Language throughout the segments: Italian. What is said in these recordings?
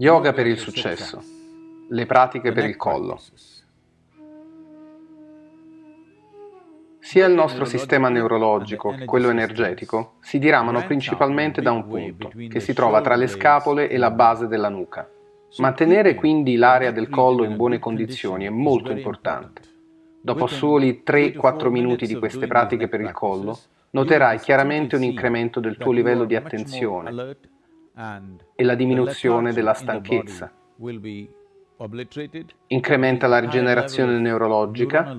Yoga per il successo. Le pratiche per il collo. Sia il nostro sistema neurologico che quello energetico si diramano principalmente da un punto, che si trova tra le scapole e la base della nuca. Mantenere quindi l'area del collo in buone condizioni è molto importante. Dopo soli 3-4 minuti di queste pratiche per il collo, noterai chiaramente un incremento del tuo livello di attenzione, e la diminuzione della stanchezza. Incrementa la rigenerazione neurologica,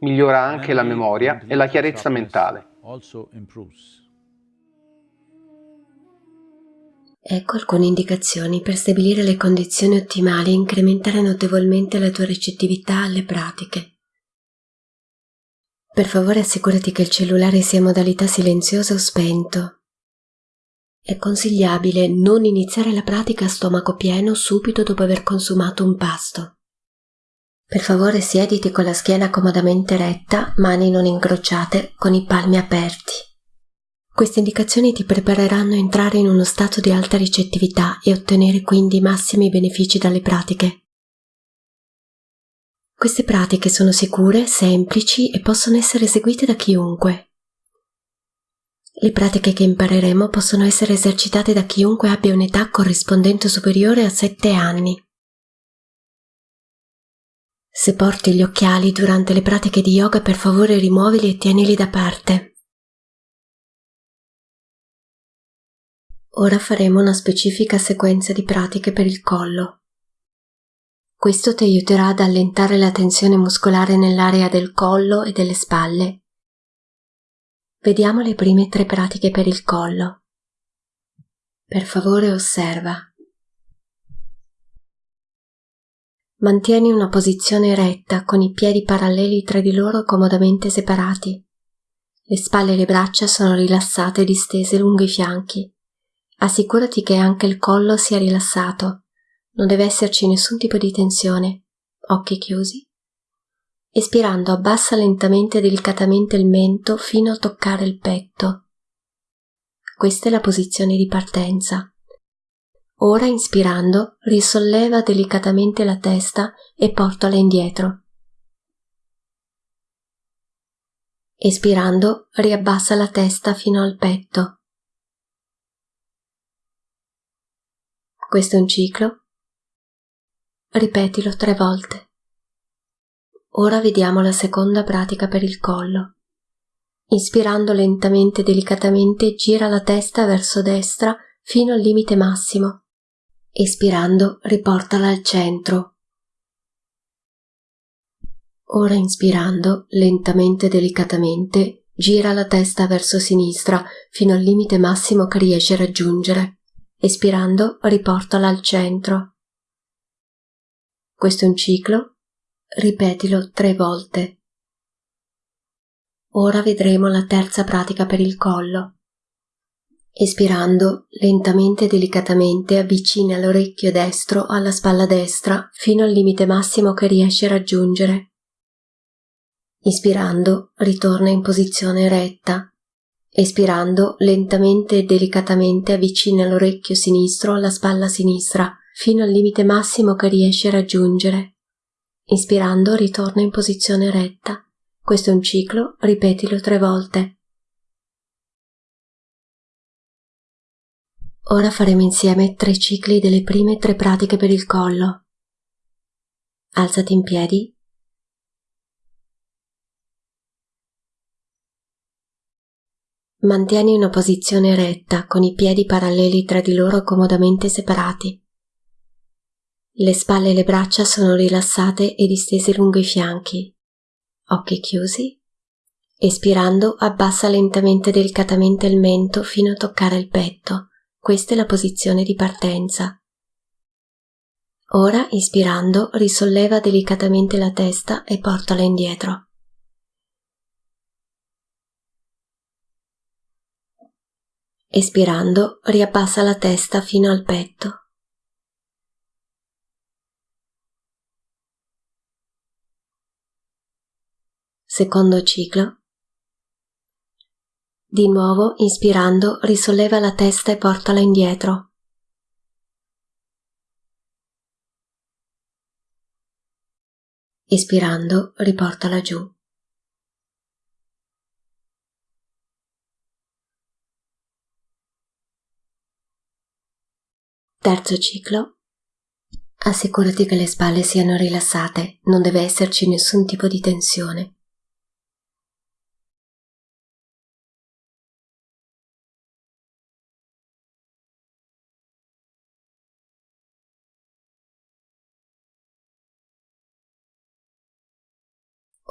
migliora anche la memoria e la chiarezza mentale. Ecco alcune indicazioni per stabilire le condizioni ottimali e incrementare notevolmente la tua ricettività alle pratiche. Per favore assicurati che il cellulare sia in modalità silenziosa o spento è consigliabile non iniziare la pratica a stomaco pieno subito dopo aver consumato un pasto. Per favore siediti con la schiena comodamente retta, mani non incrociate, con i palmi aperti. Queste indicazioni ti prepareranno a entrare in uno stato di alta ricettività e ottenere quindi i massimi benefici dalle pratiche. Queste pratiche sono sicure, semplici e possono essere eseguite da chiunque. Le pratiche che impareremo possono essere esercitate da chiunque abbia un'età corrispondente superiore a 7 anni. Se porti gli occhiali durante le pratiche di yoga, per favore rimuovili e tienili da parte. Ora faremo una specifica sequenza di pratiche per il collo. Questo ti aiuterà ad allentare la tensione muscolare nell'area del collo e delle spalle Vediamo le prime tre pratiche per il collo. Per favore osserva. Mantieni una posizione retta con i piedi paralleli tra di loro comodamente separati. Le spalle e le braccia sono rilassate e distese lungo i fianchi. Assicurati che anche il collo sia rilassato. Non deve esserci nessun tipo di tensione. Occhi chiusi. Espirando abbassa lentamente e delicatamente il mento fino a toccare il petto. Questa è la posizione di partenza. Ora inspirando risolleva delicatamente la testa e portala indietro. Espirando riabbassa la testa fino al petto. Questo è un ciclo. Ripetilo tre volte. Ora vediamo la seconda pratica per il collo. Inspirando lentamente e delicatamente gira la testa verso destra fino al limite massimo. Espirando riportala al centro. Ora inspirando lentamente e delicatamente gira la testa verso sinistra fino al limite massimo che riesce a raggiungere. Espirando riportala al centro. Questo è un ciclo Ripetilo tre volte. Ora vedremo la terza pratica per il collo. Espirando, lentamente e delicatamente avvicina l'orecchio destro alla spalla destra fino al limite massimo che riesce a raggiungere. Ispirando, ritorna in posizione retta. Espirando, lentamente e delicatamente avvicina l'orecchio sinistro alla spalla sinistra fino al limite massimo che riesce a raggiungere. Inspirando ritorna in posizione retta. Questo è un ciclo, ripetilo tre volte. Ora faremo insieme tre cicli delle prime tre pratiche per il collo. Alzati in piedi. Mantieni una posizione retta con i piedi paralleli tra di loro comodamente separati. Le spalle e le braccia sono rilassate e distese lungo i fianchi. Occhi chiusi. Espirando, abbassa lentamente e delicatamente il mento fino a toccare il petto. Questa è la posizione di partenza. Ora, ispirando, risolleva delicatamente la testa e portala indietro. Espirando, riabbassa la testa fino al petto. secondo ciclo. Di nuovo, inspirando, risolleva la testa e portala indietro. Espirando, riportala giù. Terzo ciclo. Assicurati che le spalle siano rilassate, non deve esserci nessun tipo di tensione.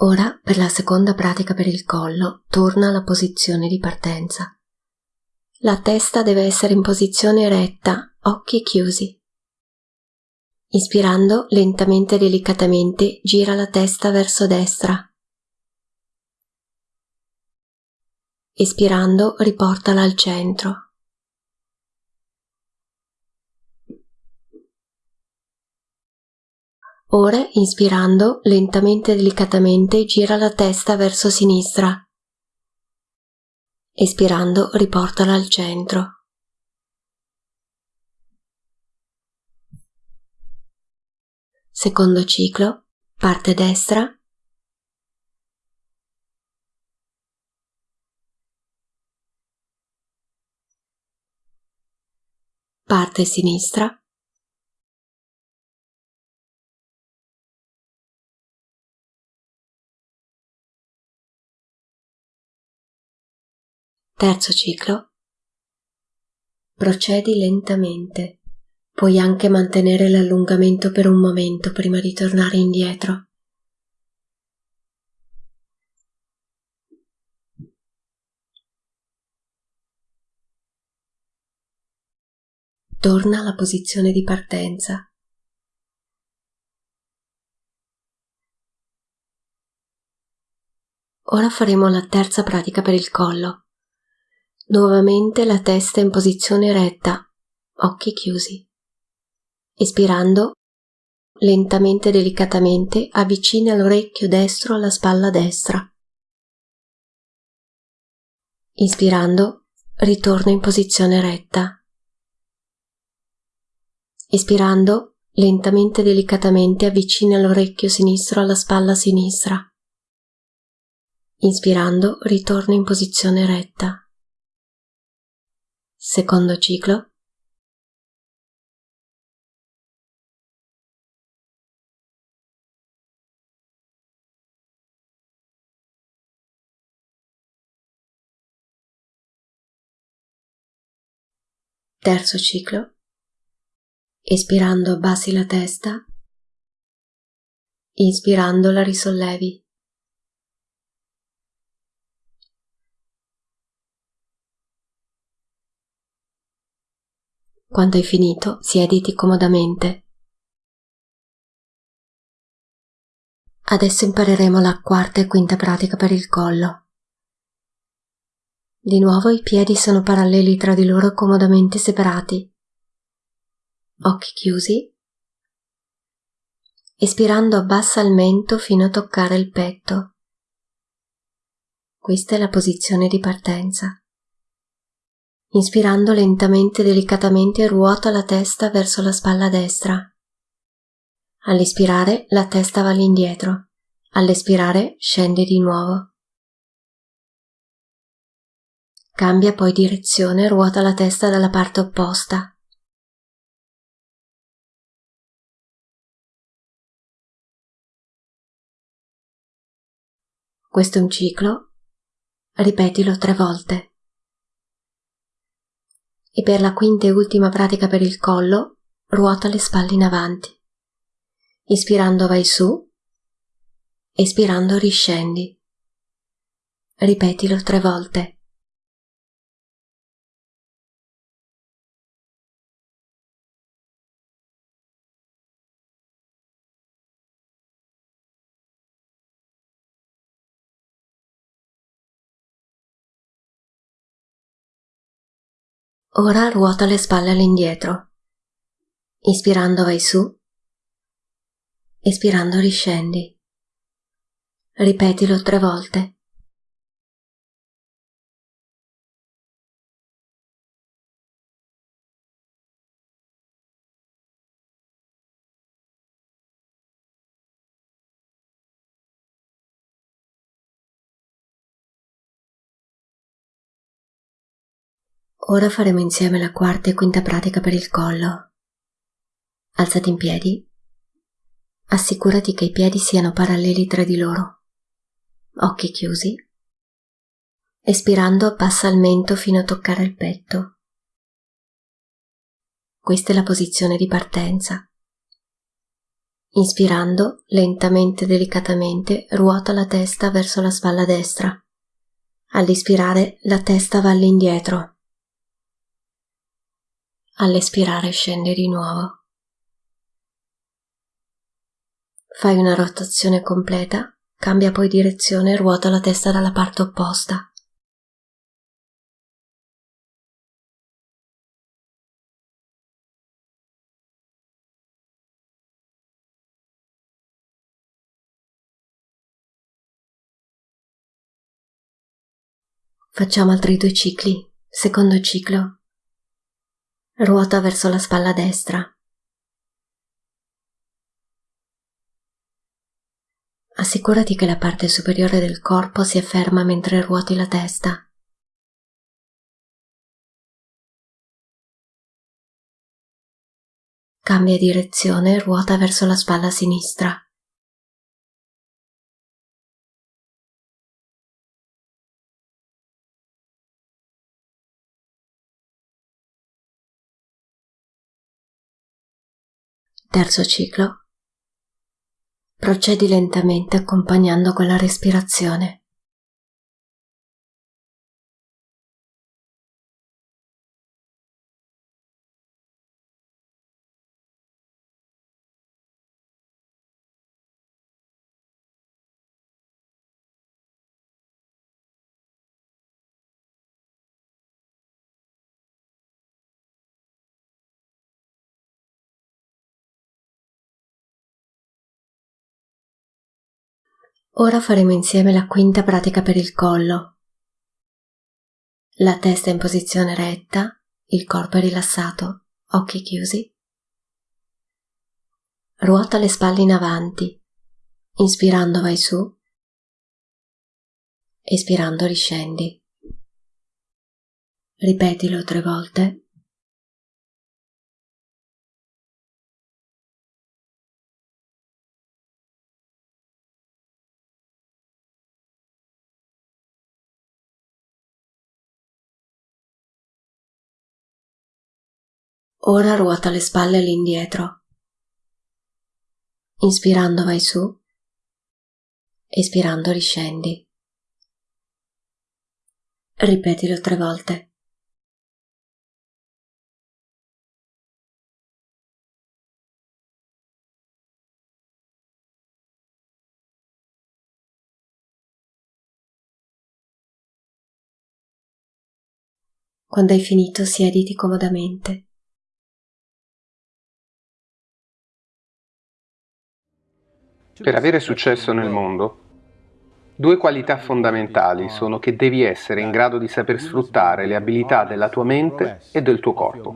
Ora, per la seconda pratica per il collo, torna alla posizione di partenza. La testa deve essere in posizione retta, occhi chiusi. Ispirando lentamente e delicatamente, gira la testa verso destra. Espirando, riportala al centro. Ora, inspirando, lentamente e delicatamente gira la testa verso sinistra. Espirando, riportala al centro. Secondo ciclo, parte destra. Parte sinistra. Terzo ciclo. Procedi lentamente. Puoi anche mantenere l'allungamento per un momento prima di tornare indietro. Torna alla posizione di partenza. Ora faremo la terza pratica per il collo. Nuovamente la testa in posizione retta, occhi chiusi. Espirando, lentamente e delicatamente avvicina l'orecchio destro alla spalla destra. Inspirando, ritorna in posizione retta. Espirando, lentamente e delicatamente avvicina l'orecchio sinistro alla spalla sinistra. Inspirando, ritorna in posizione retta. Secondo ciclo. Terzo ciclo. Espirando abbassi la testa. Inspirando la risollevi. Quando hai finito, siediti comodamente. Adesso impareremo la quarta e quinta pratica per il collo. Di nuovo i piedi sono paralleli tra di loro comodamente separati. Occhi chiusi. Espirando abbassa il mento fino a toccare il petto. Questa è la posizione di partenza. Inspirando lentamente e delicatamente ruota la testa verso la spalla destra. All'espirare la testa va all'indietro. All'espirare scende di nuovo. Cambia poi direzione e ruota la testa dalla parte opposta. Questo è un ciclo. Ripetilo tre volte e per la quinta e ultima pratica per il collo ruota le spalle in avanti. Ispirando vai su, espirando riscendi. Ripetilo tre volte. Ora ruota le spalle all'indietro. Ispirando vai su. Espirando riscendi. Ripetilo tre volte. Ora faremo insieme la quarta e quinta pratica per il collo. Alzati in piedi. Assicurati che i piedi siano paralleli tra di loro. Occhi chiusi. Espirando abbassa il mento fino a toccare il petto. Questa è la posizione di partenza. Inspirando, lentamente e delicatamente, ruota la testa verso la spalla destra. All'ispirare, la testa va all'indietro. All'espirare scende di nuovo. Fai una rotazione completa, cambia poi direzione e ruota la testa dalla parte opposta. Facciamo altri due cicli. Secondo ciclo. Ruota verso la spalla destra. Assicurati che la parte superiore del corpo sia ferma mentre ruoti la testa. Cambia direzione e ruota verso la spalla sinistra. Terzo ciclo. Procedi lentamente accompagnando con la respirazione. Ora faremo insieme la quinta pratica per il collo. La testa in posizione retta, il corpo è rilassato, occhi chiusi. Ruota le spalle in avanti. Inspirando vai su. Espirando riscendi. Ripetilo tre volte. Ora ruota le spalle all'indietro. Inspirando vai su, espirando riscendi. Ripetilo tre volte. Quando hai finito siediti comodamente. Per avere successo nel mondo, due qualità fondamentali sono che devi essere in grado di saper sfruttare le abilità della tua mente e del tuo corpo.